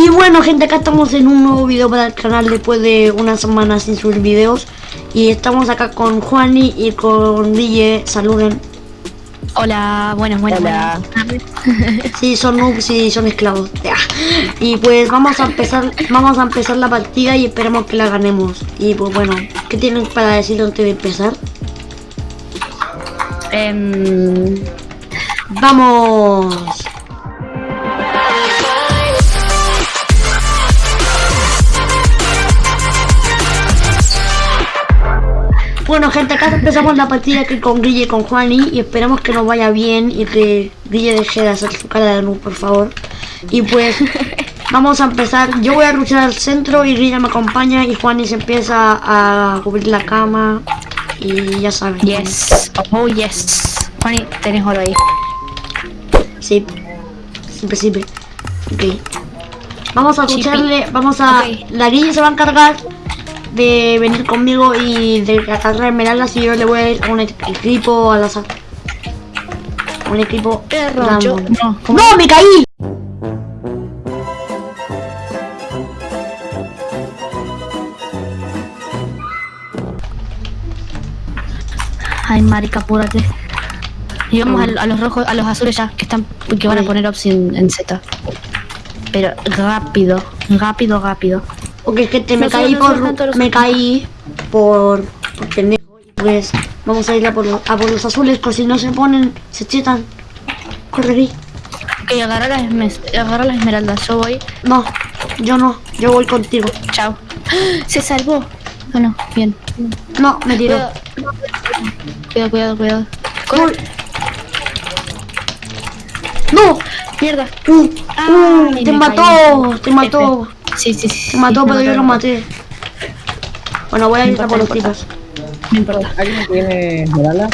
Y bueno gente, acá estamos en un nuevo video para el canal después de una semana sin subir videos Y estamos acá con Juani y con DJ, saluden Hola, buenas, buenas, Hola. buenas. Sí, son noobs y son esclavos. Y pues vamos a empezar vamos a empezar la partida y esperemos que la ganemos Y pues bueno, ¿qué tienen para decir antes de empezar? Em, ¡Vamos! Bueno gente, acá empezamos la partida aquí con Guille y con Juani y esperemos que nos vaya bien y que Guille deje de hacer su cara de noob, por favor. Y pues vamos a empezar. Yo voy a luchar al centro y Guille me acompaña y Juani se empieza a cubrir la cama y ya saben. yes, oh yes. Juani, tenés oro ahí. Sí, siempre, siempre. Ok. Vamos a escucharle, vamos a... La Guille se va a encargar de venir conmigo y de agarrar esmeraldas y yo le voy a ir a un equipo al azar. Un equipo yo- random. no, ¿cómo? ¡No, me caí! Ay, marica, apúrate. Y vamos a, a los rojos, a los azules ya, que están, que van a poner opción en Z. Pero rápido, rápido, rápido. Ok, gente, me No caí suban, no suban por... los Me caí por... por pendejo. Pues vamos a ir a por, los- a por los azules, porque si no se ponen, se chetan. Correrí. Ok, agarra esme- agarra las esmeraldas, yo voy. No, yo no, yo voy contigo. Chao. Se salvó. No, no, bien. No, me tiró. Cuidado, cuidado, cuidado. Uy. ¡No! Mierda. Uh, Ay, uh, me te mató, caí. te mató, Sí, sí, sí. te mató, sí, pero yo lo maté. Bueno, voy a ir a por los tipos. No importa. ¿Alguien tiene esmeralda?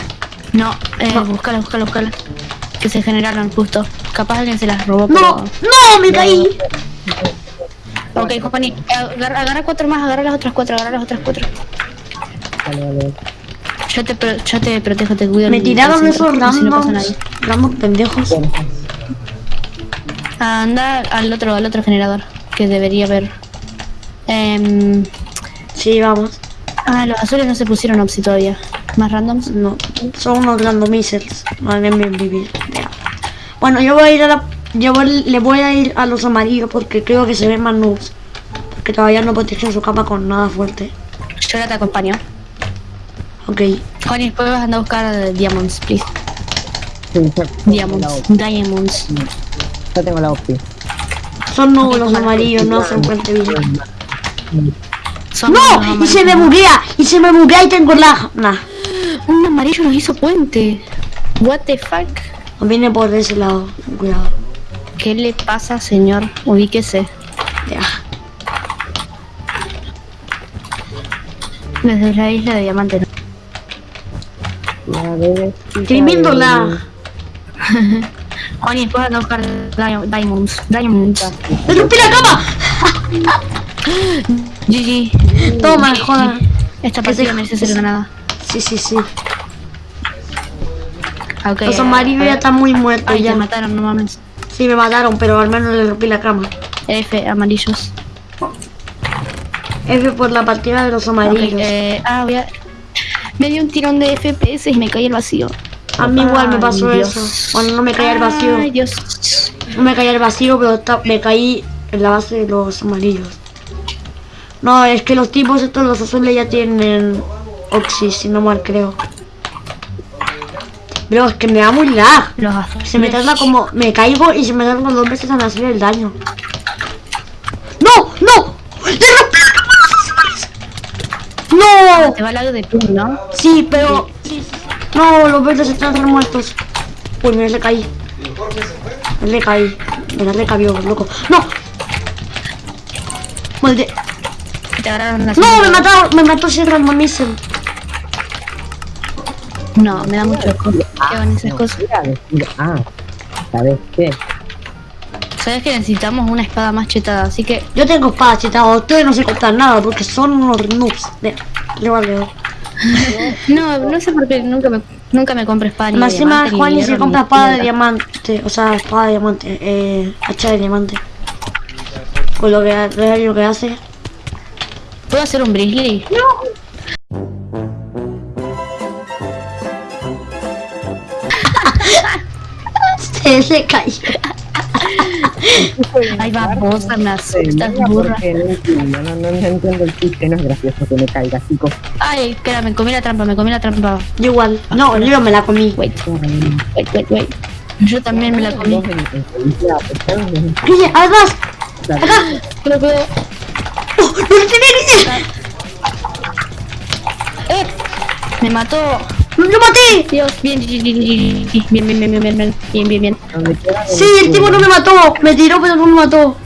No, eh, No. búscala, búscala, búscala. Que se generaron justo. Capaz alguien se las robó, ¡No! pero... ¡No! ¡Me caí! Ok, Juani, agarra, agarra cuatro más, agarra las otras cuatro, agarra las otras cuatro. Vale, vale. Yo te, pro- yo te protejo, te cuido. Me tiraron esos nadie. randoms pendejos. Anda al otro, al otro generador, que debería haber. Em, Sí, vamos. ah, los azules no se pusieron opsi todavía. Más randoms. No, son unos randomizers. Van a vivir. Ya. Bueno, yo voy a ir a la... Yo voy- le voy a ir a los amarillos porque creo que se ven más noobs. Porque todavía no protegen su capa con nada fuerte. Yo ahora te acompaño. Ok. Juani, después vas a andar a buscar eh, diamonds, please. sí, Diamonds, diamonds. Ya tengo la opción. Son noobs Ok, los vale. amarillos, no hacen fuerte bien. Son ¡No! ¡Y se me buguea! ¡Y se me buguea y tengo la... Nah. Un amarillo nos hizo puente. What the fuck? Viene por ese lado. Cuidado. ¿Qué le pasa, señor? Ubíquese. Ya. Desde la isla de Diamante. ves, Tremendo la... Anda a buscar dia- diamonds. Diamonds. ¡Me rompí la cama! GG. Toma, joda. Esta partida merece ser ganada. Sí, sí, sí. Ok. Los a- amarillos a- ya están muy muertos Ay, ya. te mataron, no mames. Sí, me mataron, pero al menos le rompí la cama. F, amarillos. F por la partida de los amarillos. eh, ah, voy a... Me dio un tirón de FPS y me caí al vacío. A mí igual me pasó eso. Bueno, no me caí al vacío. Ay, Dios. No me caí al vacío, pero me caí en la base de los amarillos. No, es que los tipos estos, los azules ya tienen Oxy, si no mal creo. Pero es que me da muy lag. Los Se me tarda como... Me caigo y se me tarda dos veces en hacer el daño. ¡No! ¡No! ¡No! Te va el lado de tú, ¿no? Sí, pero... No, los verdes están muertos. Uy, me le caí. Me le caí. Me la recabió, loco. ¡No! Molde. Las ¡No! Me mataron. Me mató ese randomizer. No, me da mucho asco. ¿Qué van esas cosas? Mira, ah, ¿sabes qué? Sabes que necesitamos una espada más chetada, así que Yo tengo espada chetada. Ustedes no se cortan nada porque son unos noobs. De... Le vale. No, no sé por qué nunca me nunca me compro espada Más encima Juan y se compra espada de diamante. O sea, espada de diamante. Eh, hacha de diamante. con lo que, lo que hace. ¿Puedo hacer un Brisley? Se le cayó. Ay, babosa, me asustas, burra. no no, no, no entiendo el chiste, no es gracioso que me caiga, chicos. Ay, espera, me comí la trampa, me comí la trampa. Yo igual. No, yo me la comí. Wait, wait, wait, wait. Yo también me la comí. Guille, atrás. Acá. Pero, pero, ¡Oh, ¡No lo tiene, Guille! ¡Eh! Me mató. ¡Lo maté! Dios, bien, bien, bien, bien, bien, bien, bien, bien, bien, bien, Sí, el tipo no me mató. Me tiró, pero no me mató.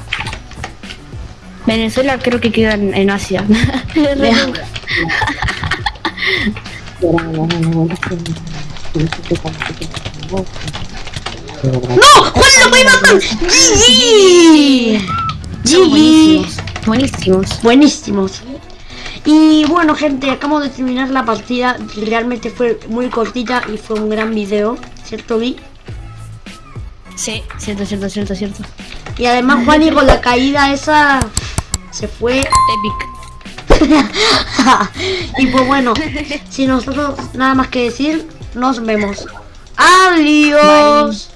Venezuela creo que queda en, en Asia. ¡No! ¡Juan, lo voy a matar! ¡GG! GG. buenísimos. Buenísimos. Buenísimos. Y bueno, gente, acabamos de terminar la partida. Realmente fue muy cortita y fue un gran video. ¿Cierto, Vi? Sí, cierto, cierto, cierto, cierto. Y además, Juani con la caída esa se fue. Epic. y pues bueno, sin nosotros nada más que decir, nos vemos. Adiós.